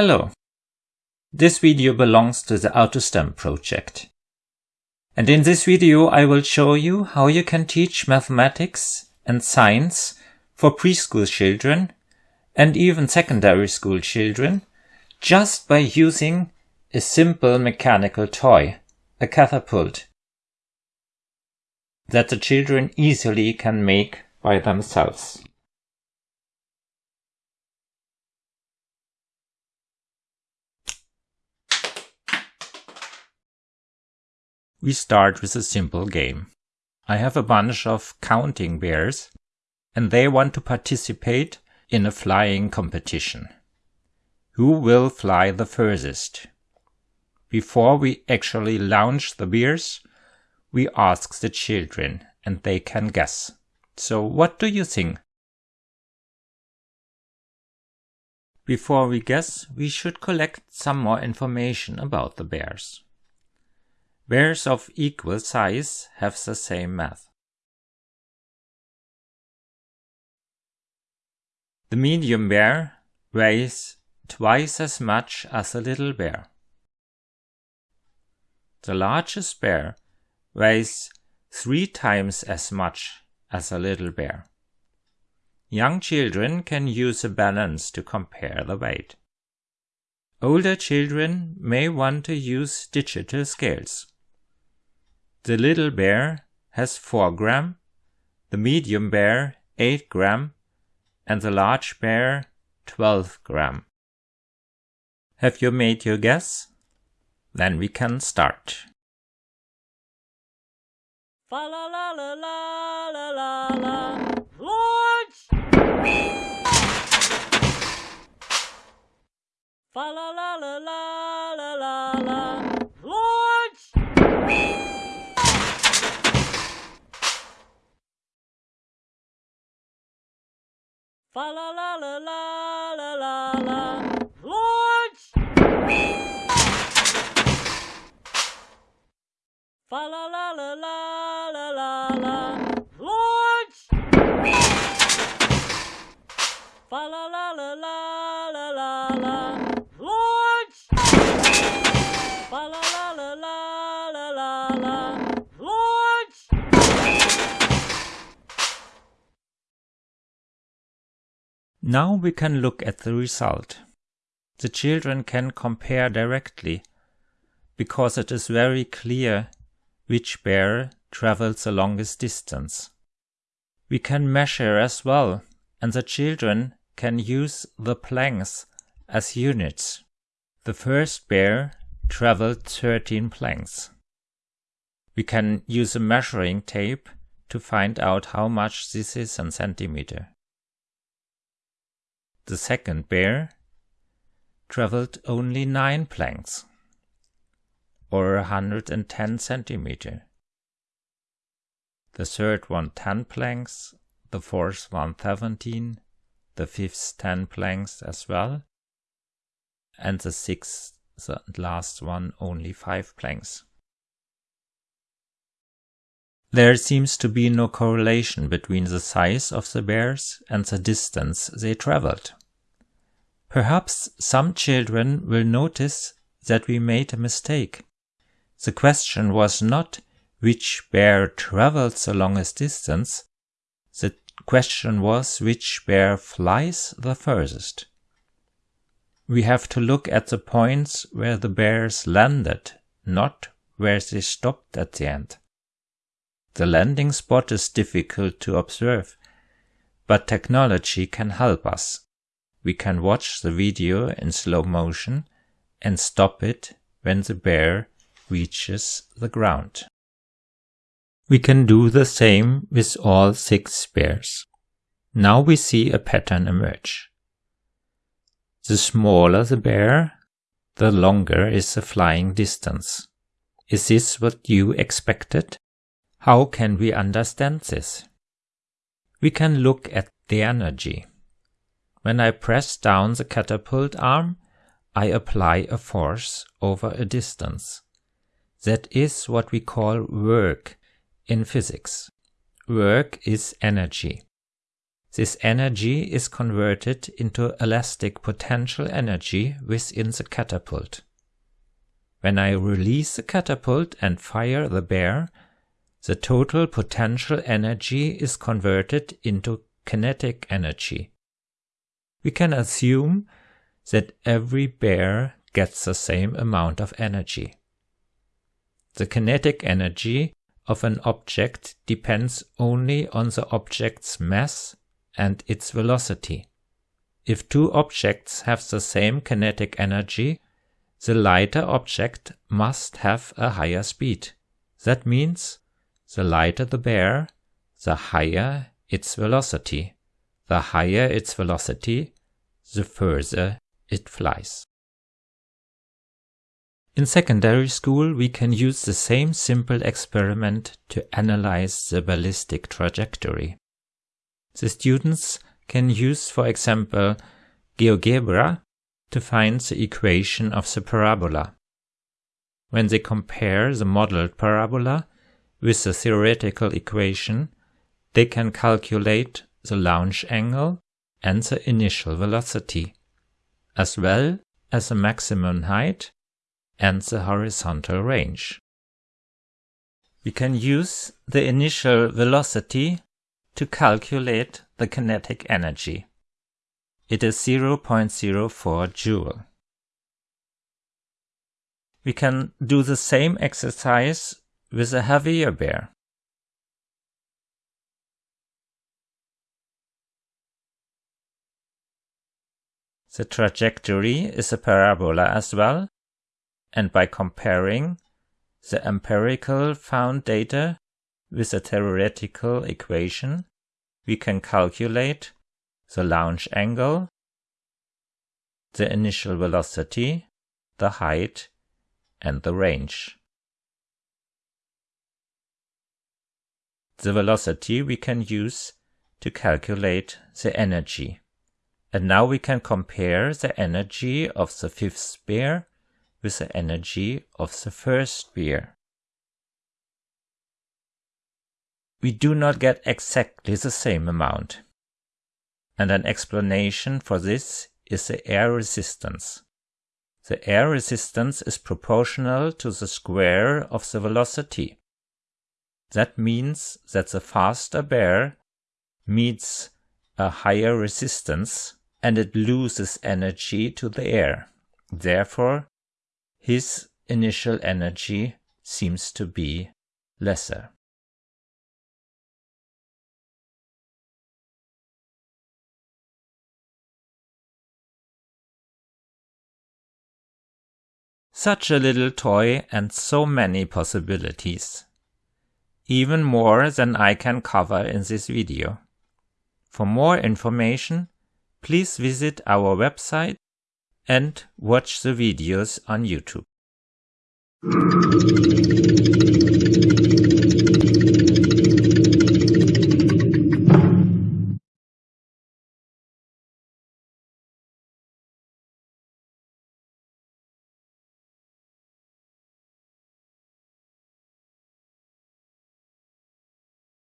Hello. This video belongs to the AutoSTEM project. And in this video I will show you how you can teach mathematics and science for preschool children and even secondary school children just by using a simple mechanical toy, a catapult, that the children easily can make by themselves. We start with a simple game. I have a bunch of counting bears and they want to participate in a flying competition. Who will fly the furthest? Before we actually launch the bears, we ask the children and they can guess. So what do you think? Before we guess, we should collect some more information about the bears. Bears of equal size have the same mass. The medium bear weighs twice as much as a little bear. The largest bear weighs three times as much as a little bear. Young children can use a balance to compare the weight. Older children may want to use digital scales. The little bear has 4 gram, the medium bear 8 gram, and the large bear 12 gram. Have you made your guess? Then we can start. Fa la la la la la la la. Launch! Fa la la la la la. Launch! Fa la la la la la la la. Launch! Fa la la la la Now we can look at the result. The children can compare directly because it is very clear which bear travels the longest distance. We can measure as well and the children can use the planks as units. The first bear traveled 13 planks. We can use a measuring tape to find out how much this is in centimeter. The second bear traveled only 9 planks, or 110 centimeter. The third one 10 planks, the fourth one 17, the fifth 10 planks as well, and the sixth, the last one only 5 planks. There seems to be no correlation between the size of the bears and the distance they traveled. Perhaps some children will notice that we made a mistake. The question was not which bear travels the longest distance, the question was which bear flies the furthest. We have to look at the points where the bears landed, not where they stopped at the end. The landing spot is difficult to observe, but technology can help us. We can watch the video in slow motion and stop it when the bear reaches the ground. We can do the same with all six bears. Now we see a pattern emerge. The smaller the bear, the longer is the flying distance. Is this what you expected? How can we understand this? We can look at the energy. When I press down the catapult arm, I apply a force over a distance. That is what we call work in physics. Work is energy. This energy is converted into elastic potential energy within the catapult. When I release the catapult and fire the bear, the total potential energy is converted into kinetic energy. We can assume that every bear gets the same amount of energy. The kinetic energy of an object depends only on the object's mass and its velocity. If two objects have the same kinetic energy, the lighter object must have a higher speed. That means the lighter the bear, the higher its velocity. The higher its velocity, the further it flies. In secondary school, we can use the same simple experiment to analyze the ballistic trajectory. The students can use, for example, GeoGebra to find the equation of the parabola. When they compare the modeled parabola with the theoretical equation, they can calculate the launch angle and the initial velocity, as well as the maximum height and the horizontal range. We can use the initial velocity to calculate the kinetic energy. It is 0.04 joule. We can do the same exercise with a heavier bear. The trajectory is a parabola as well, and by comparing the empirical found data with a theoretical equation, we can calculate the launch angle, the initial velocity, the height, and the range. The velocity we can use to calculate the energy. And now we can compare the energy of the fifth sphere with the energy of the first sphere. We do not get exactly the same amount. And an explanation for this is the air resistance. The air resistance is proportional to the square of the velocity. That means that the faster bear meets a higher resistance and it loses energy to the air. Therefore, his initial energy seems to be lesser. Such a little toy and so many possibilities. Even more than I can cover in this video. For more information, please visit our website and watch the videos on YouTube.